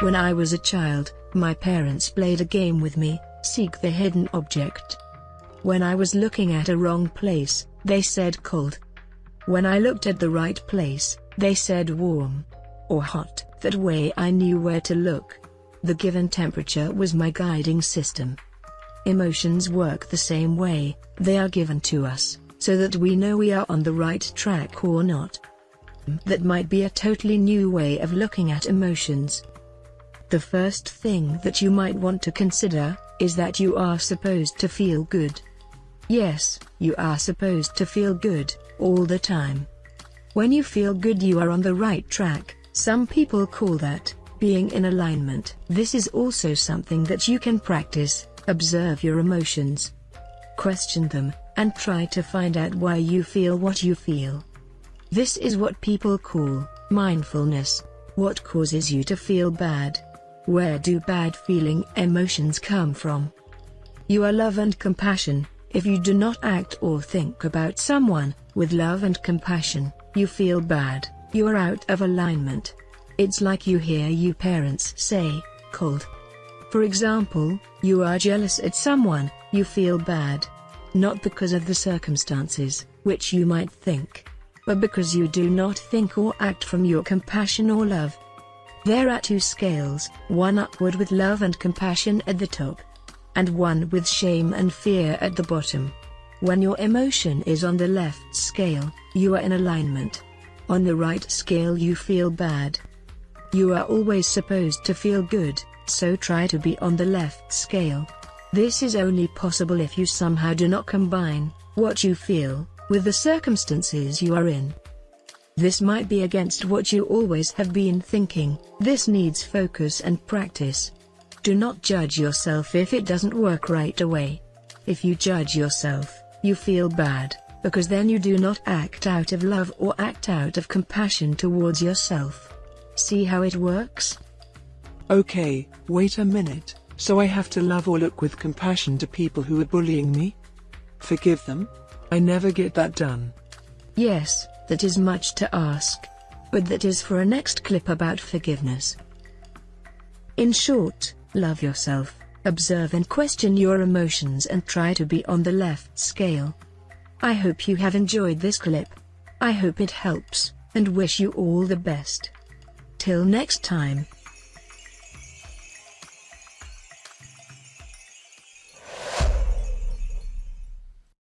When I was a child, my parents played a game with me, Seek the Hidden Object. When I was looking at a wrong place, they said cold. When I looked at the right place, they said warm. Or hot. That way I knew where to look. The given temperature was my guiding system. Emotions work the same way, they are given to us, so that we know we are on the right track or not. That might be a totally new way of looking at emotions. The first thing that you might want to consider is that you are supposed to feel good. Yes, you are supposed to feel good all the time. When you feel good, you are on the right track. Some people call that being in alignment. This is also something that you can practice. Observe your emotions, question them, and try to find out why you feel what you feel. This is what people call mindfulness. What causes you to feel bad? Where do bad feeling emotions come from? You are love and compassion. If you do not act or think about someone with love and compassion, you feel bad, you are out of alignment. It's like you hear you parents say, cold. For example, you are jealous at someone, you feel bad. Not because of the circumstances, which you might think, but because you do not think or act from your compassion or love. There are two scales, one upward with love and compassion at the top, and one with shame and fear at the bottom. When your emotion is on the left scale, you are in alignment. On the right scale you feel bad. You are always supposed to feel good, so try to be on the left scale. This is only possible if you somehow do not combine what you feel with the circumstances you are in. This might be against what you always have been thinking, this needs focus and practice. Do not judge yourself if it doesn't work right away. If you judge yourself, you feel bad, because then you do not act out of love or act out of compassion towards yourself. See how it works? Okay, wait a minute, so I have to love or look with compassion to people who are bullying me? Forgive them? I never get that done. Yes, that is much to ask. But that is for a next clip about forgiveness. In short, love yourself, observe and question your emotions and try to be on the left scale. I hope you have enjoyed this clip. I hope it helps, and wish you all the best. Till next time.